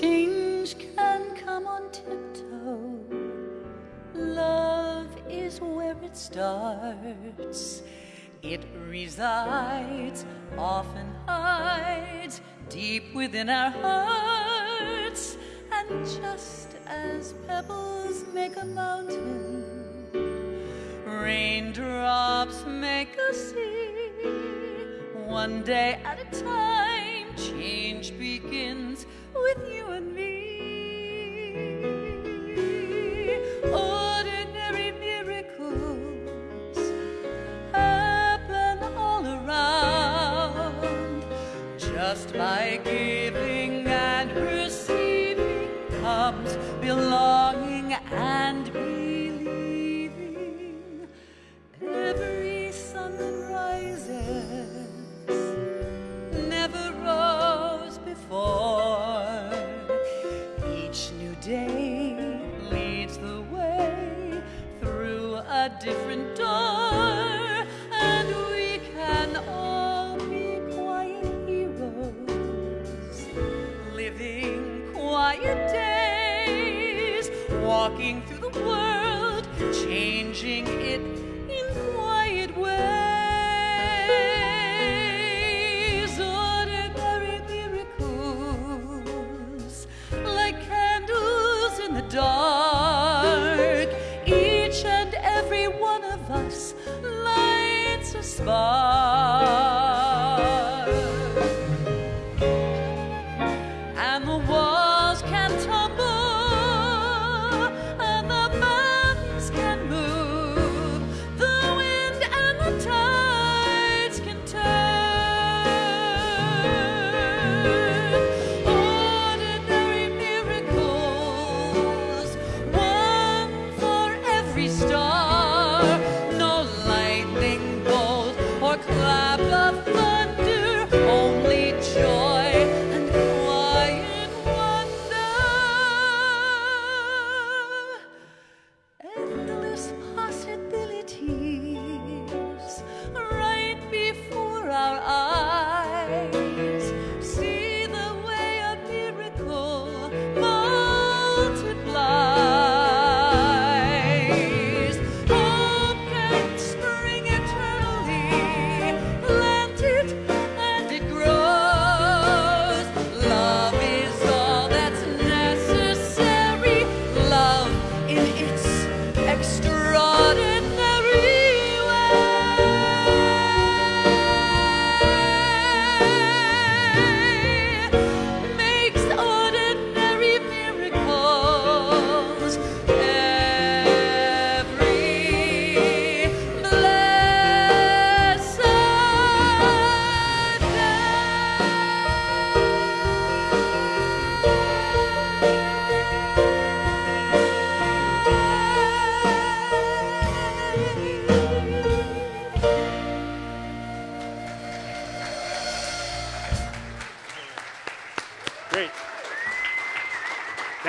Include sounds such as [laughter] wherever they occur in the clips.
change can come on tiptoe. Love is where it starts. It resides, often hides, deep within our hearts. And just as pebbles make a mountain, raindrops make a sea. One day at a time, change begins with you and me.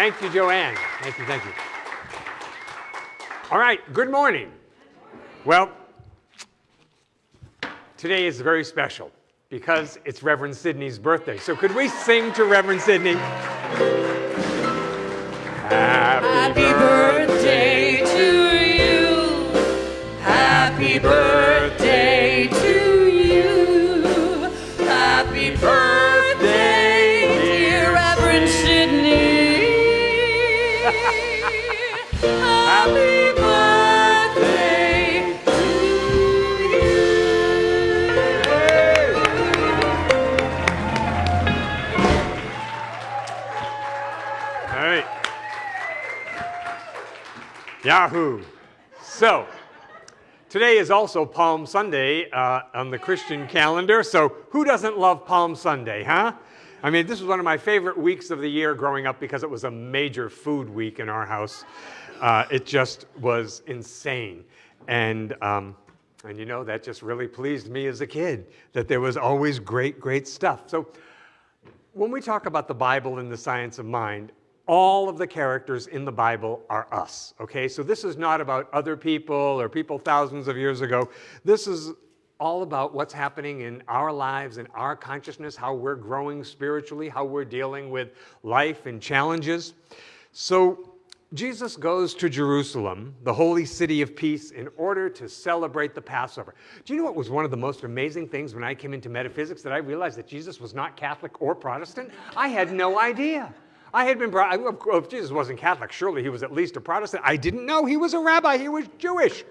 Thank you, Joanne. Thank you, thank you. All right, good morning. Well, today is very special because it's Reverend Sidney's birthday. So could we sing to Reverend Sidney? Happy birthday to you. Happy birthday All right. Yahoo. So, today is also Palm Sunday uh, on the Christian calendar. So, who doesn't love Palm Sunday, huh? I mean, this was one of my favorite weeks of the year growing up because it was a major food week in our house. Uh, it just was insane. And, um, and you know, that just really pleased me as a kid that there was always great, great stuff. So, when we talk about the Bible and the science of mind, all of the characters in the Bible are us, okay? So this is not about other people or people thousands of years ago. This is all about what's happening in our lives and our consciousness, how we're growing spiritually, how we're dealing with life and challenges. So Jesus goes to Jerusalem, the holy city of peace, in order to celebrate the Passover. Do you know what was one of the most amazing things when I came into metaphysics that I realized that Jesus was not Catholic or Protestant? I had no idea. I had been brought, if Jesus wasn't Catholic, surely he was at least a Protestant. I didn't know he was a rabbi, he was Jewish.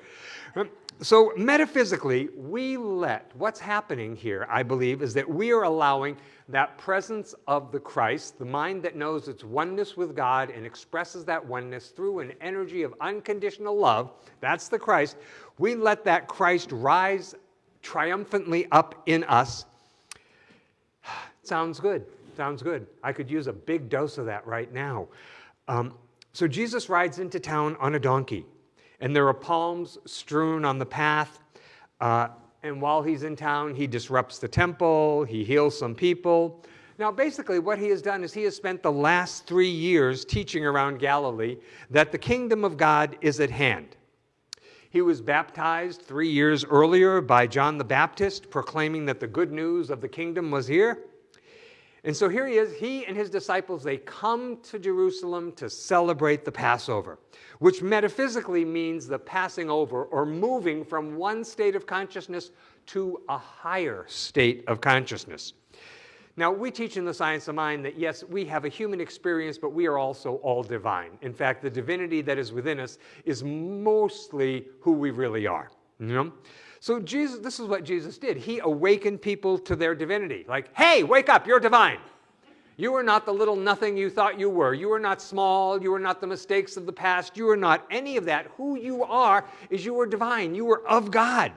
Um, so, metaphysically, we let what's happening here, I believe, is that we are allowing that presence of the Christ, the mind that knows its oneness with God and expresses that oneness through an energy of unconditional love. That's the Christ. We let that Christ rise triumphantly up in us. [sighs] Sounds good. Sounds good. I could use a big dose of that right now. Um, so Jesus rides into town on a donkey and there are palms strewn on the path. Uh, and while he's in town, he disrupts the temple, he heals some people. Now, basically, what he has done is he has spent the last three years teaching around Galilee that the kingdom of God is at hand. He was baptized three years earlier by John the Baptist, proclaiming that the good news of the kingdom was here. And so here he is, he and his disciples, they come to Jerusalem to celebrate the Passover, which metaphysically means the passing over or moving from one state of consciousness to a higher state of consciousness. Now, we teach in the science of mind that yes, we have a human experience, but we are also all divine. In fact, the divinity that is within us is mostly who we really are. You know? So Jesus, this is what Jesus did. He awakened people to their divinity. Like, hey, wake up, you're divine. You are not the little nothing you thought you were. You are not small. You are not the mistakes of the past. You are not any of that. Who you are is you are divine. You are of God.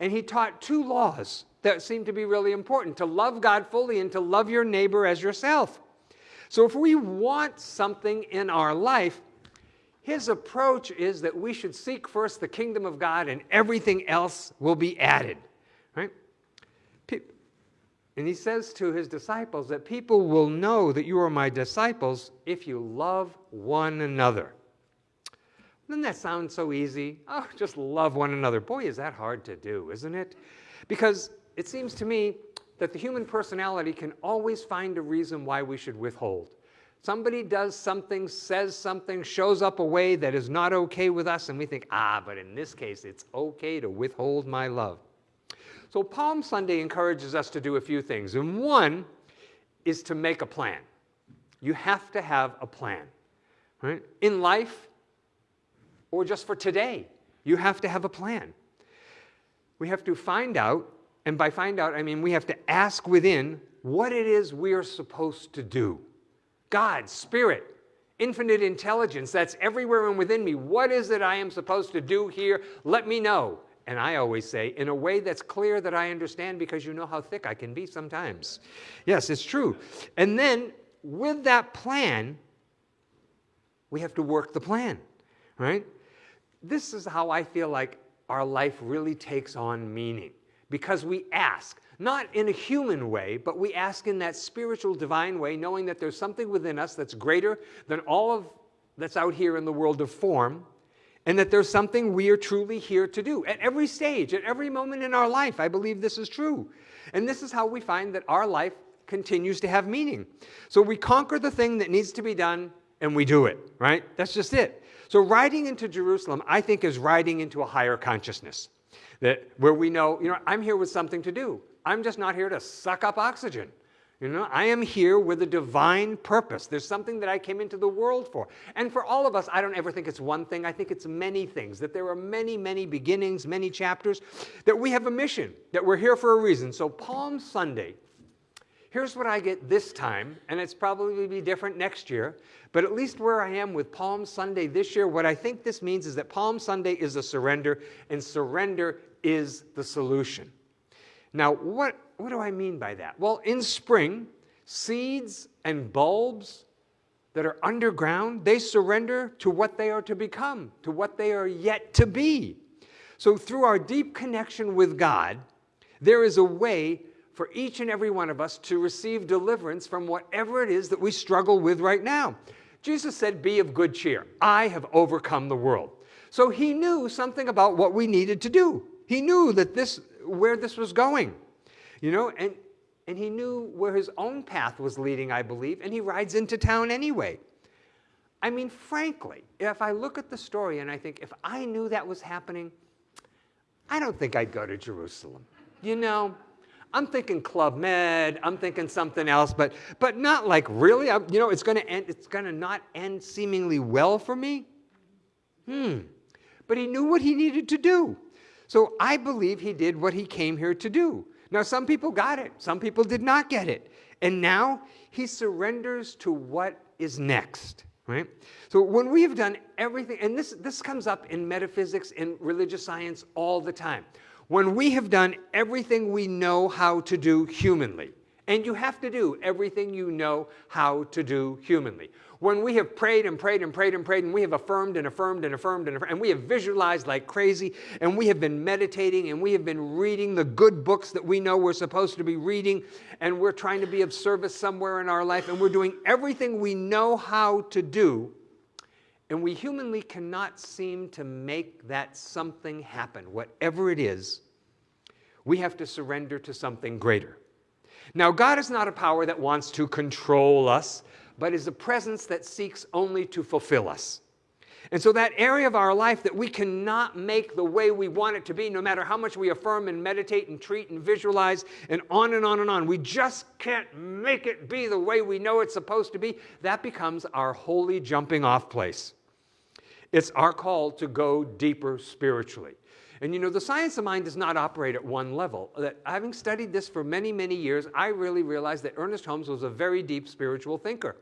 And he taught two laws that seem to be really important to love God fully and to love your neighbor as yourself. So if we want something in our life, his approach is that we should seek first the kingdom of God and everything else will be added. Right? And he says to his disciples that people will know that you are my disciples if you love one another. Doesn't that sound so easy? Oh, just love one another. Boy, is that hard to do, isn't it? Because it seems to me that the human personality can always find a reason why we should withhold. Somebody does something, says something, shows up a way that is not okay with us, and we think, ah, but in this case, it's okay to withhold my love. So Palm Sunday encourages us to do a few things. And one is to make a plan. You have to have a plan. Right? In life, or just for today, you have to have a plan. We have to find out, and by find out, I mean we have to ask within what it is we are supposed to do. God, Spirit, infinite intelligence that's everywhere and within me. What is it I am supposed to do here? Let me know. And I always say, in a way that's clear that I understand because you know how thick I can be sometimes. Yes, it's true. And then with that plan, we have to work the plan, right? This is how I feel like our life really takes on meaning because we ask not in a human way, but we ask in that spiritual divine way, knowing that there's something within us that's greater than all of that's out here in the world of form, and that there's something we are truly here to do. At every stage, at every moment in our life, I believe this is true. And this is how we find that our life continues to have meaning. So we conquer the thing that needs to be done and we do it, right? That's just it. So riding into Jerusalem, I think, is riding into a higher consciousness. That where we know, you know, I'm here with something to do. I'm just not here to suck up oxygen. You know, I am here with a divine purpose. There's something that I came into the world for. And for all of us, I don't ever think it's one thing. I think it's many things, that there are many, many beginnings, many chapters, that we have a mission, that we're here for a reason. So Palm Sunday, here's what I get this time, and it's probably be different next year, but at least where I am with Palm Sunday this year, what I think this means is that Palm Sunday is a surrender, and surrender is the solution. Now, what, what do I mean by that? Well, in spring, seeds and bulbs that are underground, they surrender to what they are to become, to what they are yet to be. So through our deep connection with God, there is a way for each and every one of us to receive deliverance from whatever it is that we struggle with right now. Jesus said, Be of good cheer. I have overcome the world. So he knew something about what we needed to do. He knew that this where this was going. You know, and, and he knew where his own path was leading, I believe, and he rides into town anyway. I mean, frankly, if I look at the story and I think, if I knew that was happening, I don't think I'd go to Jerusalem. You know, I'm thinking Club Med, I'm thinking something else, but, but not like really, I, you know, it's gonna end, it's gonna not end seemingly well for me. Hmm. But he knew what he needed to do. So I believe he did what he came here to do. Now, some people got it, some people did not get it. And now he surrenders to what is next. Right? So when we have done everything, and this, this comes up in metaphysics and religious science all the time. When we have done everything we know how to do humanly, and you have to do everything you know how to do humanly. When we have prayed and prayed and prayed and prayed, and we have affirmed and affirmed and affirmed and affirmed, and we have visualized like crazy, and we have been meditating, and we have been reading the good books that we know we're supposed to be reading, and we're trying to be of service somewhere in our life, and we're doing everything we know how to do, and we humanly cannot seem to make that something happen, whatever it is, we have to surrender to something greater. Now, God is not a power that wants to control us, but is a presence that seeks only to fulfill us. And so, that area of our life that we cannot make the way we want it to be, no matter how much we affirm and meditate and treat and visualize and on and on and on, we just can't make it be the way we know it's supposed to be, that becomes our holy jumping off place. It's our call to go deeper spiritually. And you know, the science of mind does not operate at one level. That having studied this for many, many years, I really realized that Ernest Holmes was a very deep spiritual thinker.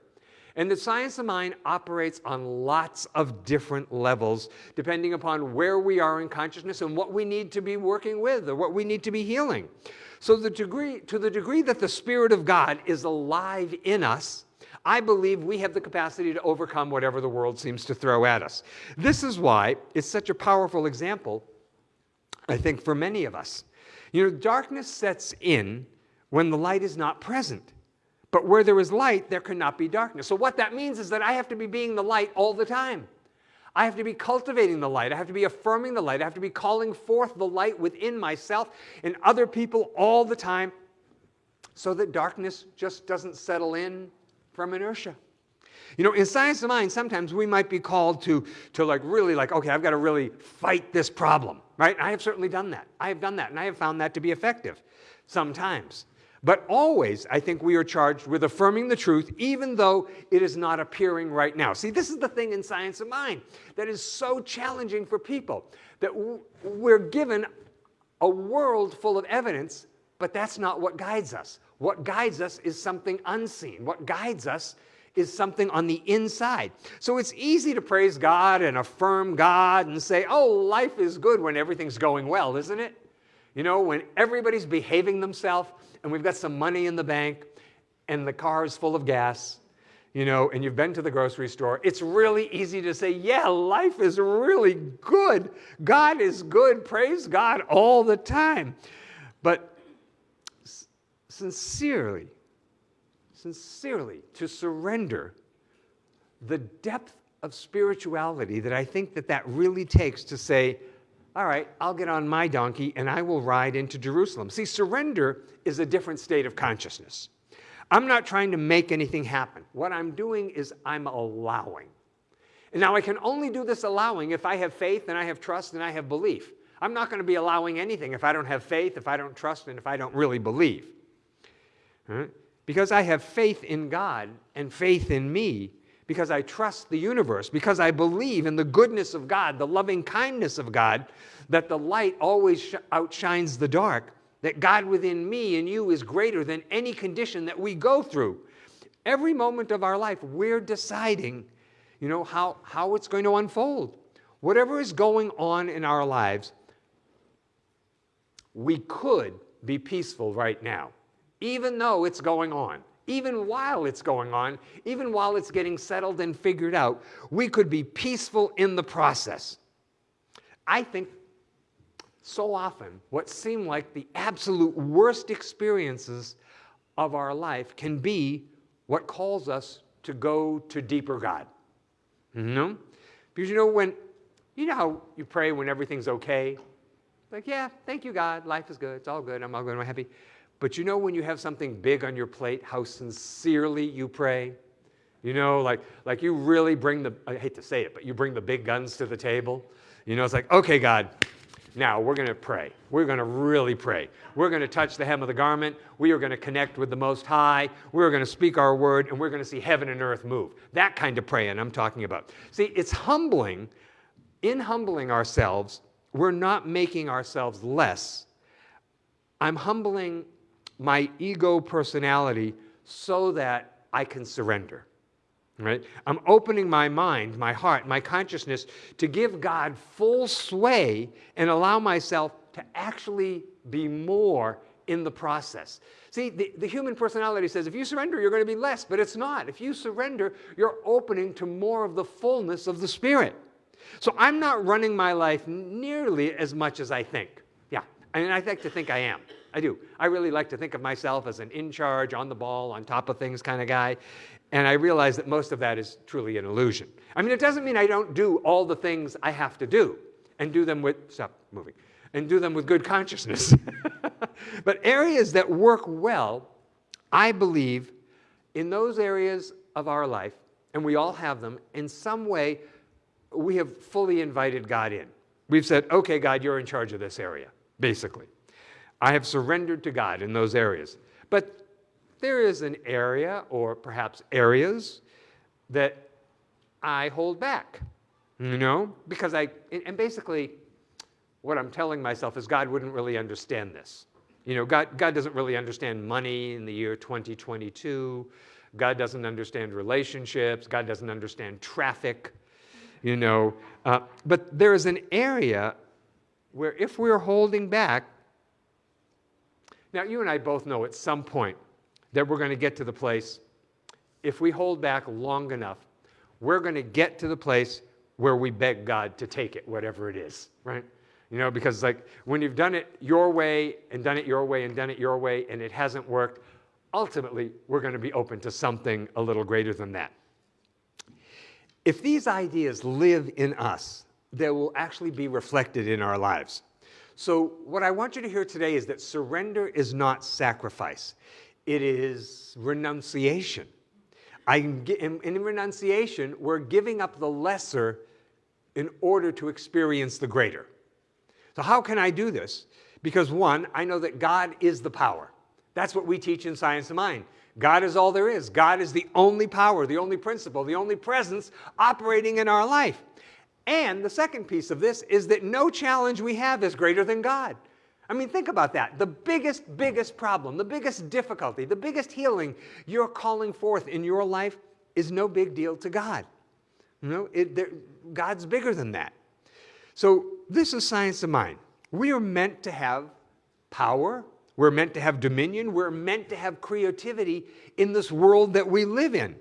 And the science of mind operates on lots of different levels, depending upon where we are in consciousness and what we need to be working with or what we need to be healing. So the degree, to the degree that the Spirit of God is alive in us, I believe we have the capacity to overcome whatever the world seems to throw at us. This is why it's such a powerful example I think, for many of us. You know, darkness sets in when the light is not present. But where there is light, there cannot be darkness. So what that means is that I have to be being the light all the time. I have to be cultivating the light. I have to be affirming the light. I have to be calling forth the light within myself and other people all the time so that darkness just doesn't settle in from inertia. You know, in science of mind, sometimes we might be called to, to like really like, okay, I've got to really fight this problem, right? I have certainly done that. I have done that, and I have found that to be effective sometimes. But always, I think we are charged with affirming the truth, even though it is not appearing right now. See, this is the thing in science of mind that is so challenging for people that we're given a world full of evidence, but that's not what guides us. What guides us is something unseen. What guides us is something on the inside. So it's easy to praise God and affirm God and say, oh, life is good when everything's going well, isn't it? You know, when everybody's behaving themselves and we've got some money in the bank and the car is full of gas, you know, and you've been to the grocery store, it's really easy to say, yeah, life is really good. God is good. Praise God all the time. But sincerely, sincerely to surrender the depth of spirituality that I think that that really takes to say, all right, I'll get on my donkey and I will ride into Jerusalem. See, surrender is a different state of consciousness. I'm not trying to make anything happen. What I'm doing is I'm allowing. And now I can only do this allowing if I have faith and I have trust and I have belief. I'm not going to be allowing anything if I don't have faith, if I don't trust, and if I don't really believe. Right? because I have faith in God and faith in me, because I trust the universe, because I believe in the goodness of God, the loving kindness of God, that the light always outshines the dark, that God within me and you is greater than any condition that we go through. Every moment of our life, we're deciding, you know, how, how it's going to unfold. Whatever is going on in our lives, we could be peaceful right now even though it's going on, even while it's going on, even while it's getting settled and figured out, we could be peaceful in the process. I think so often what seem like the absolute worst experiences of our life can be what calls us to go to deeper God. Know? Because you know when you know how you pray when everything's okay? Like, yeah, thank you, God. Life is good. It's all good. I'm all good. I'm happy. But you know when you have something big on your plate, how sincerely you pray? You know, like, like you really bring the, I hate to say it, but you bring the big guns to the table. You know, it's like, okay, God, now we're going to pray. We're going to really pray. We're going to touch the hem of the garment. We are going to connect with the Most High. We're going to speak our word, and we're going to see heaven and earth move. That kind of praying I'm talking about. See, it's humbling. In humbling ourselves, we're not making ourselves less. I'm humbling my ego personality so that I can surrender right? I'm opening my mind, my heart, my consciousness to give God full sway and allow myself to actually be more in the process. See, the, the human personality says if you surrender, you're going to be less, but it's not. If you surrender, you're opening to more of the fullness of the Spirit. So I'm not running my life nearly as much as I think. Mean, I like to think I am. I do. I really like to think of myself as an in charge, on the ball, on top of things kind of guy. And I realize that most of that is truly an illusion. I mean, it doesn't mean I don't do all the things I have to do and do them with, stop moving, and do them with good consciousness. [laughs] but areas that work well, I believe, in those areas of our life, and we all have them, in some way, we have fully invited God in. We've said, okay, God, you're in charge of this area, basically. I have surrendered to God in those areas. But there is an area, or perhaps areas, that I hold back, you know, because I, and basically, what I'm telling myself is God wouldn't really understand this. You know, God, God doesn't really understand money in the year 2022. God doesn't understand relationships. God doesn't understand traffic, you know. Uh, but there is an area where if we're holding back, now you and I both know at some point that we're going to get to the place, if we hold back long enough, we're going to get to the place where we beg God to take it, whatever it is, right? You know, because like when you've done it your way and done it your way and done it your way and it hasn't worked, ultimately we're going to be open to something a little greater than that. If these ideas live in us, they will actually be reflected in our lives. So what I want you to hear today is that surrender is not sacrifice it is renunciation. In, in renunciation, we're giving up the lesser in order to experience the greater. So, how can I do this? Because one, I know that God is the power. That's what we teach in Science of Mind. God is all there is. God is the only power, the only principle, the only presence operating in our life. And the second piece of this is that no challenge we have is greater than God. I mean, think about that. The biggest, biggest problem, the biggest difficulty, the biggest healing you're calling forth in your life is no big deal to God. You know, it, God's bigger than that. So this is science of mind. We are meant to have power. We're meant to have dominion. We're meant to have creativity in this world that we live in.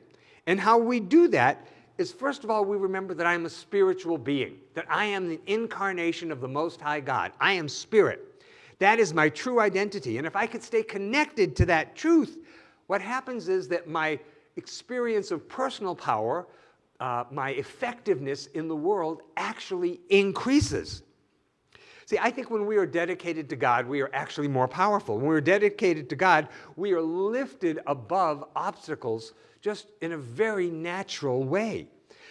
And how we do that is, first of all, we remember that I am a spiritual being, that I am the incarnation of the Most High God. I am spirit. That is my true identity. And if I could stay connected to that truth, what happens is that my experience of personal power, uh, my effectiveness in the world actually increases. See, I think when we are dedicated to God, we are actually more powerful. When we're dedicated to God, we are lifted above obstacles just in a very natural way.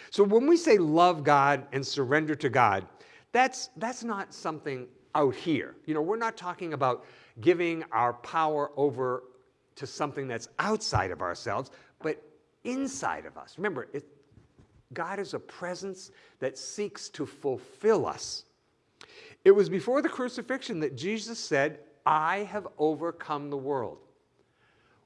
So when we say love God and surrender to God, that's, that's not something out here. You know, we're not talking about giving our power over to something that's outside of ourselves, but inside of us. Remember, it, God is a presence that seeks to fulfill us. It was before the crucifixion that Jesus said, I have overcome the world.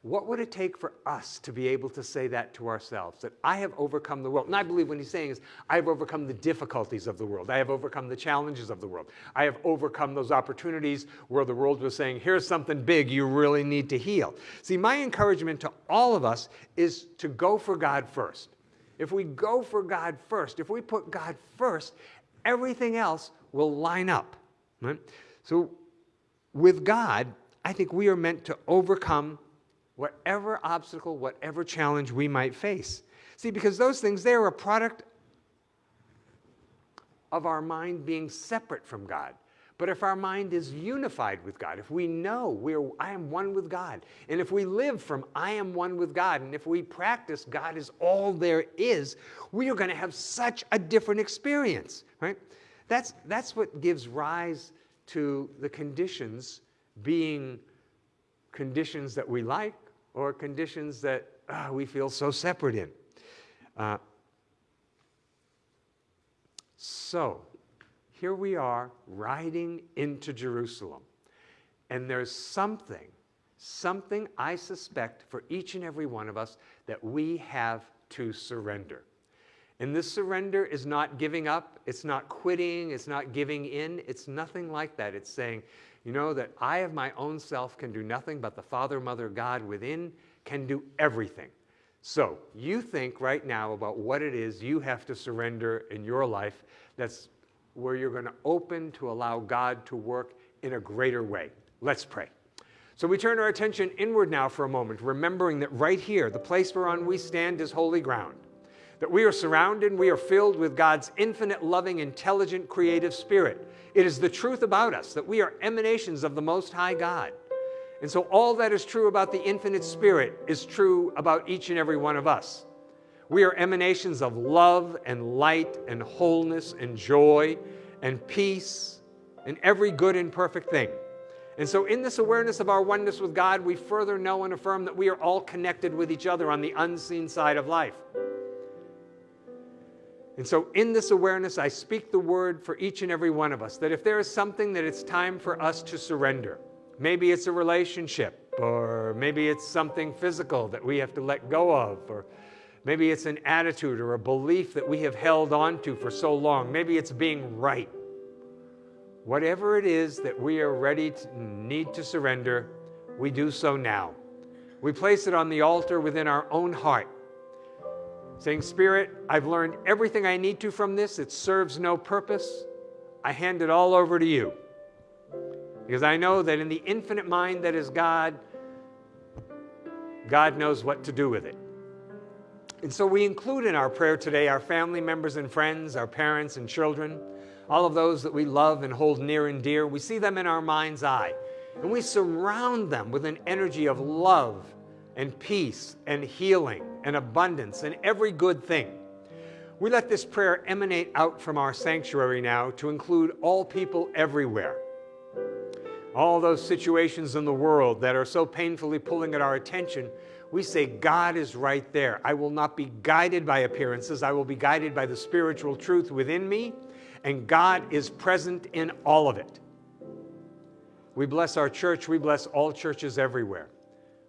What would it take for us to be able to say that to ourselves? That I have overcome the world. And I believe what he's saying is, I have overcome the difficulties of the world. I have overcome the challenges of the world. I have overcome those opportunities where the world was saying, here's something big you really need to heal. See, my encouragement to all of us is to go for God first. If we go for God first, if we put God first, everything else will line up. Right? So with God, I think we are meant to overcome whatever obstacle, whatever challenge we might face. See, because those things, they are a product of our mind being separate from God. But if our mind is unified with God, if we know we're, I am one with God, and if we live from I am one with God, and if we practice God is all there is, we are going to have such a different experience, right? That's, that's what gives rise to the conditions being conditions that we like or conditions that uh, we feel so separate in. Uh, so, here we are riding into Jerusalem. And there's something, something I suspect for each and every one of us that we have to surrender. And this surrender is not giving up, it's not quitting, it's not giving in, it's nothing like that. It's saying, you know, that I of my own self can do nothing, but the Father, Mother, God within can do everything. So you think right now about what it is you have to surrender in your life that's where you're going to open to allow God to work in a greater way. Let's pray. So we turn our attention inward now for a moment, remembering that right here, the place whereon we stand is holy ground. That we are surrounded, we are filled with God's infinite, loving, intelligent, creative spirit. It is the truth about us that we are emanations of the Most High God. And so all that is true about the infinite spirit is true about each and every one of us. We are emanations of love and light and wholeness and joy and peace and every good and perfect thing. And so, in this awareness of our oneness with God, we further know and affirm that we are all connected with each other on the unseen side of life. And so, in this awareness, I speak the word for each and every one of us that if there is something that it's time for us to surrender, maybe it's a relationship, or maybe it's something physical that we have to let go of, or Maybe it's an attitude or a belief that we have held on to for so long. Maybe it's being right. Whatever it is that we are ready to need to surrender, we do so now. We place it on the altar within our own heart, saying, Spirit, I've learned everything I need to from this. It serves no purpose. I hand it all over to you. Because I know that in the infinite mind that is God, God knows what to do with it. And so we include in our prayer today our family members and friends, our parents and children, all of those that we love and hold near and dear. We see them in our mind's eye, and we surround them with an energy of love and peace and healing and abundance and every good thing. We let this prayer emanate out from our sanctuary now to include all people everywhere. All those situations in the world that are so painfully pulling at our attention, we say, God is right there. I will not be guided by appearances. I will be guided by the spiritual truth within me, and God is present in all of it. We bless our church. We bless all churches everywhere.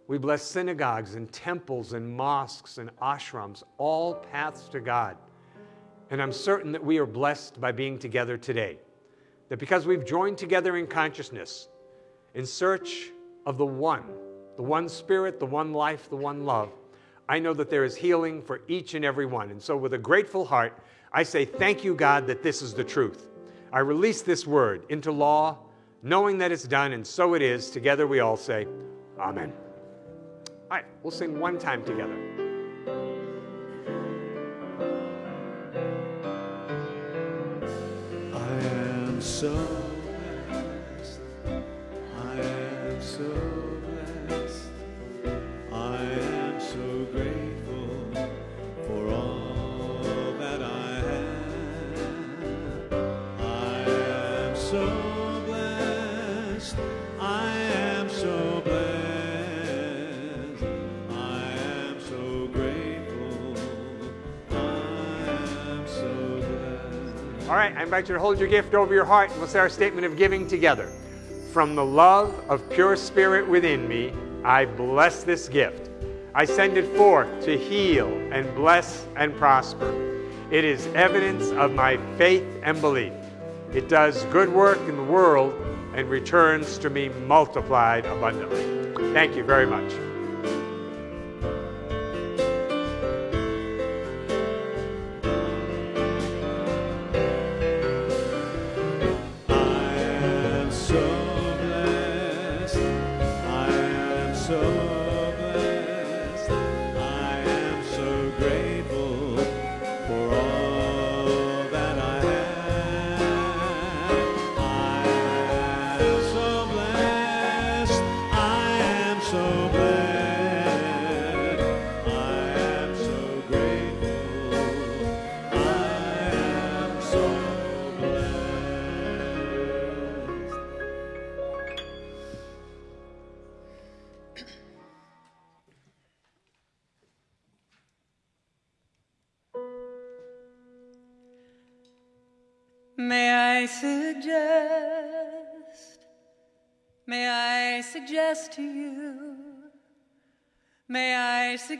We bless synagogues and temples and mosques and ashrams, all paths to God. And I'm certain that we are blessed by being together today. That because we've joined together in consciousness, in search of the one the one spirit, the one life, the one love, I know that there is healing for each and every one. And so, with a grateful heart, I say, Thank you, God, that this is the truth. I release this word into law, knowing that it's done, and so it is. Together we all say, Amen. All right, we'll sing one time together. I am so I invite you to hold your gift over your heart and we'll say our statement of giving together. From the love of pure spirit within me, I bless this gift. I send it forth to heal and bless and prosper. It is evidence of my faith and belief. It does good work in the world and returns to me multiplied abundantly. Thank you very much.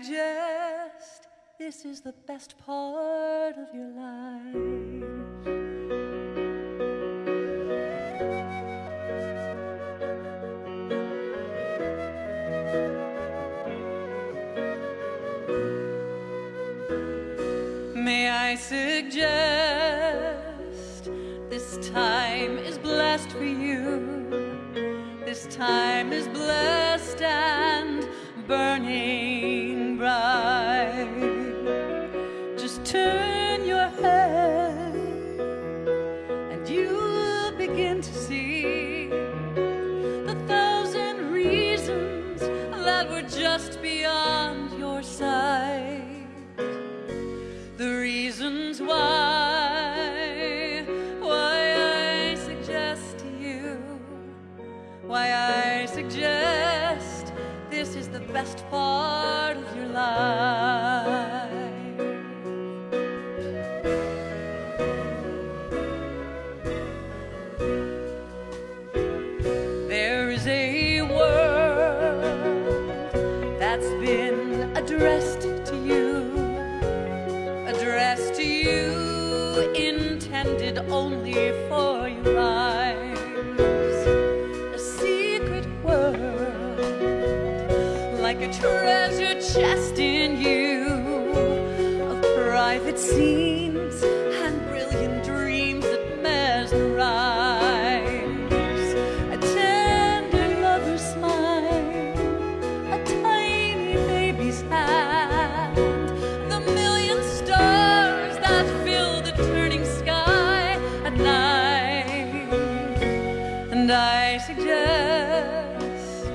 suggest this is the best part of your life. May I suggest this time is blessed for you, this time is blessed and begin to see the thousand reasons that were just beyond your sight. And I suggest,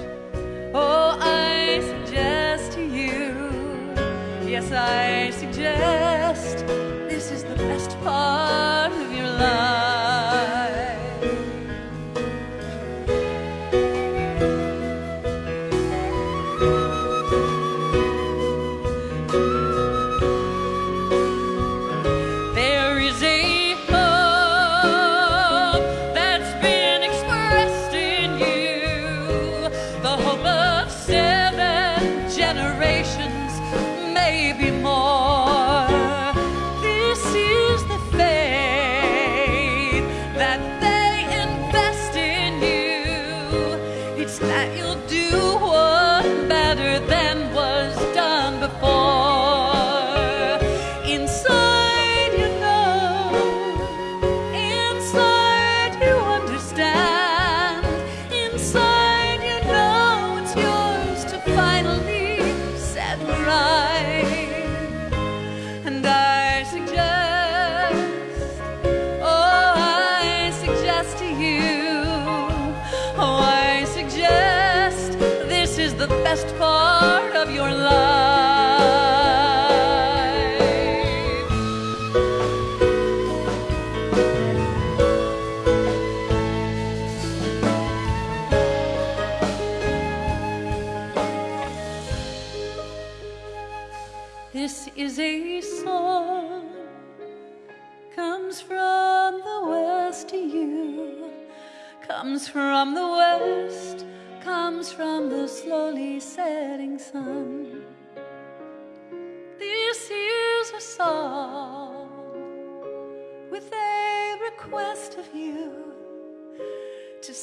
oh, I suggest to you, yes, I suggest, this is the best part of your life. best for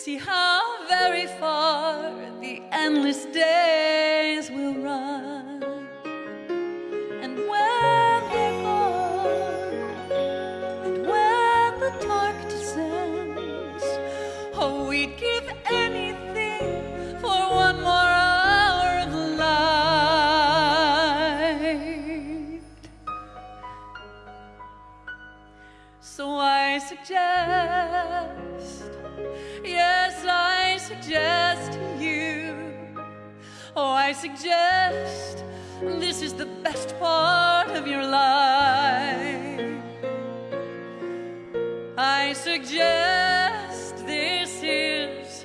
see how very far the endless day Oh, I suggest this is the best part of your life. I suggest this is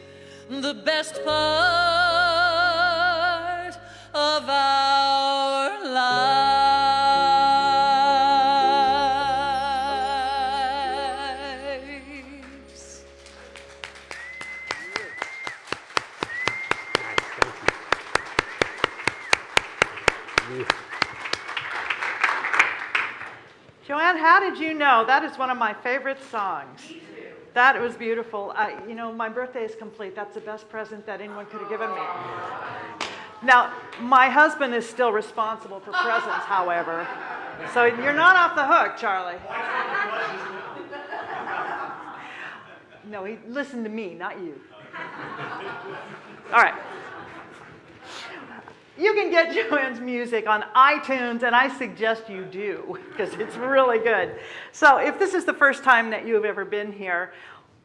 the best part of our that is one of my favorite songs? That was beautiful. I, you know, my birthday is complete. That's the best present that anyone could have given me. Now, my husband is still responsible for presents, however. So you're not off the hook, Charlie. No, he listened to me, not you. All right. You can get [laughs] Joanne's music on iTunes, and I suggest you do [laughs] because it's really good. So, if this is the first time that you have ever been here,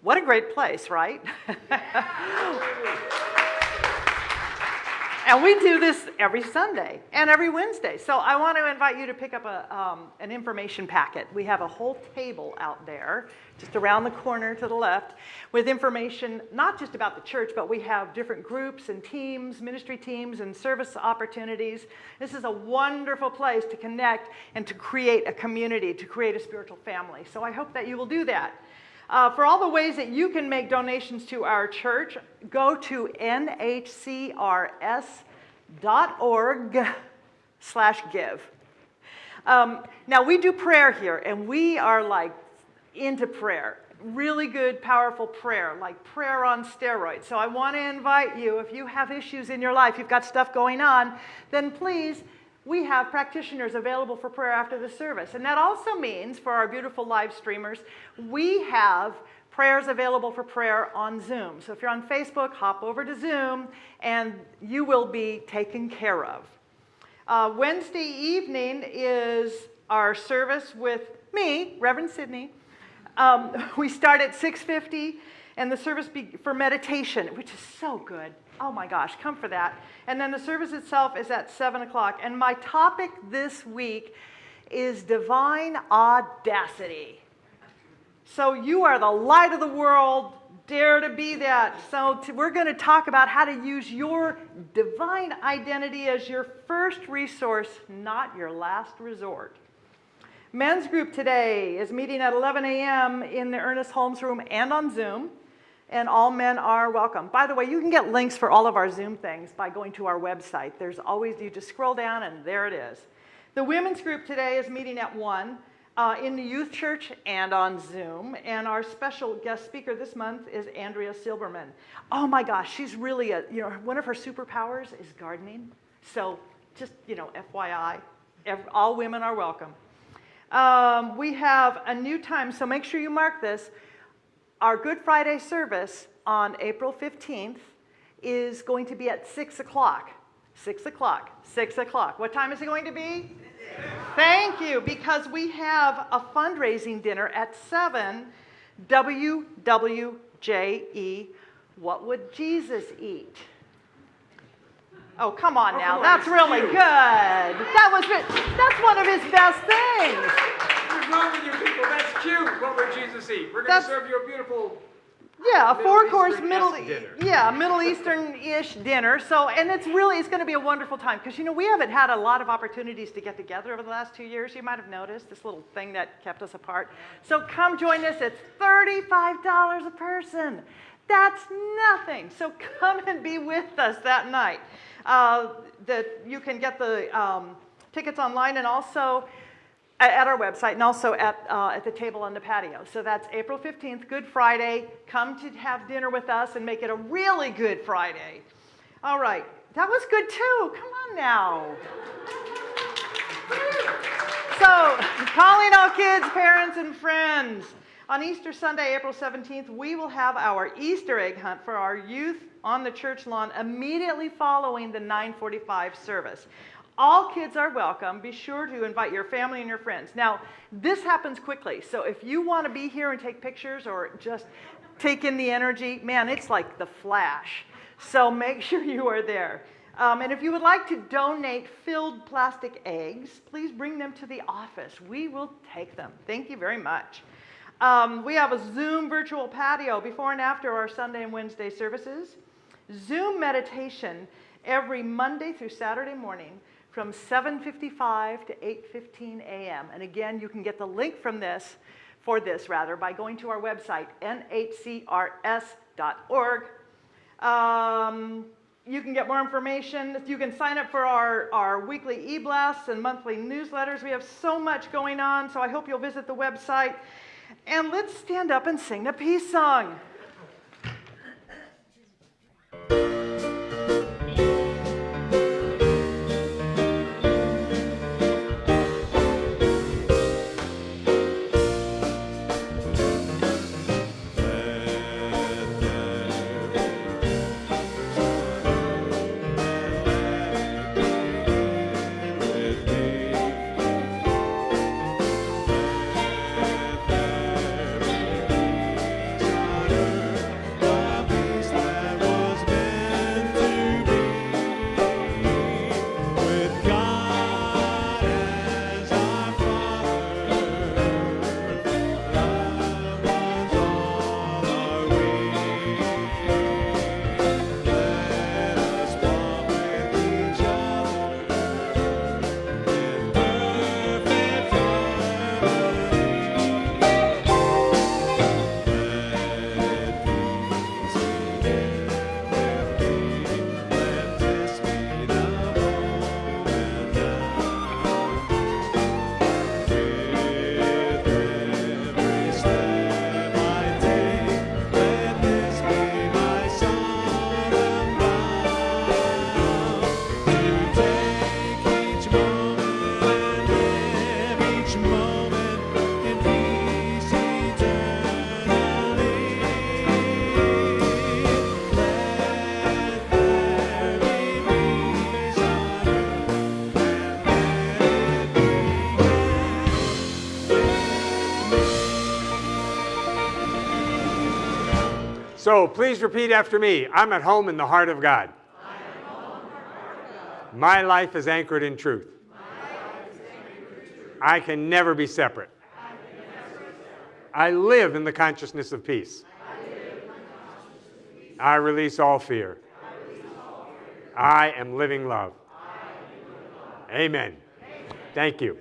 what a great place, right? [laughs] And we do this every Sunday and every Wednesday. So I want to invite you to pick up a, um, an information packet. We have a whole table out there, just around the corner to the left, with information not just about the church, but we have different groups and teams, ministry teams, and service opportunities. This is a wonderful place to connect and to create a community, to create a spiritual family. So I hope that you will do that. Uh, for all the ways that you can make donations to our church, go to nhcrs.org [laughs] slash give. Um, now, we do prayer here, and we are like into prayer. Really good, powerful prayer, like prayer on steroids. So I want to invite you, if you have issues in your life, you've got stuff going on, then please we have practitioners available for prayer after the service. And that also means for our beautiful live streamers, we have prayers available for prayer on Zoom. So if you're on Facebook, hop over to Zoom and you will be taken care of. Uh, Wednesday evening is our service with me, Reverend Sydney. Um, [laughs] we start at 6.50 and the service for meditation, which is so good. Oh my gosh, come for that. And then the service itself is at 7 o'clock. And my topic this week is divine audacity. So you are the light of the world. Dare to be that. So we're going to talk about how to use your divine identity as your first resource, not your last resort. Men's group today is meeting at 11 a.m. in the Ernest Holmes room and on Zoom and all men are welcome. By the way, you can get links for all of our Zoom things by going to our website. There's always, you just scroll down and there it is. The women's group today is meeting at 1 uh, in the youth church and on Zoom. And our special guest speaker this month is Andrea Silberman. Oh my gosh, she's really a, you know, one of her superpowers is gardening. So just, you know, FYI, every, all women are welcome. Um, we have a new time, so make sure you mark this. Our Good Friday service on April 15th is going to be at 6 o'clock. 6 o'clock, 6 o'clock. What time is it going to be? Thank you, because we have a fundraising dinner at 7, WWJE, What Would Jesus Eat? Oh, come on now, that's really good. That was, that's one of his best things wrong with you people? That's would eat? We're going to serve you a beautiful yeah, a four-course Middle, yeah, Middle Eastern-ish dinner. So, and it's really it's going to be a wonderful time because you know we haven't had a lot of opportunities to get together over the last two years. You might have noticed this little thing that kept us apart. So come join us. It's thirty-five dollars a person. That's nothing. So come and be with us that night. Uh, that you can get the um, tickets online and also at our website and also at, uh, at the table on the patio. So that's April 15th, Good Friday. Come to have dinner with us and make it a really good Friday. All right, that was good too. Come on now. So, calling all kids, parents, and friends. On Easter Sunday, April 17th, we will have our Easter egg hunt for our youth on the church lawn immediately following the 945 service. All kids are welcome. Be sure to invite your family and your friends. Now, this happens quickly. So if you want to be here and take pictures or just take in the energy, man, it's like the flash. So make [laughs] sure you are there. Um, and if you would like to donate filled plastic eggs, please bring them to the office. We will take them. Thank you very much. Um, we have a Zoom virtual patio before and after our Sunday and Wednesday services. Zoom meditation every Monday through Saturday morning from 7.55 to 8.15 a.m. And again, you can get the link from this, for this rather, by going to our website, nhcrs.org. Um, you can get more information. You can sign up for our, our weekly e blasts and monthly newsletters. We have so much going on, so I hope you'll visit the website. And let's stand up and sing the peace song. So please repeat after me. I'm at home in the heart of God. My life is anchored in truth. I can never be separate. I live in the consciousness of peace. I release all fear. I am living love. Amen. Thank you.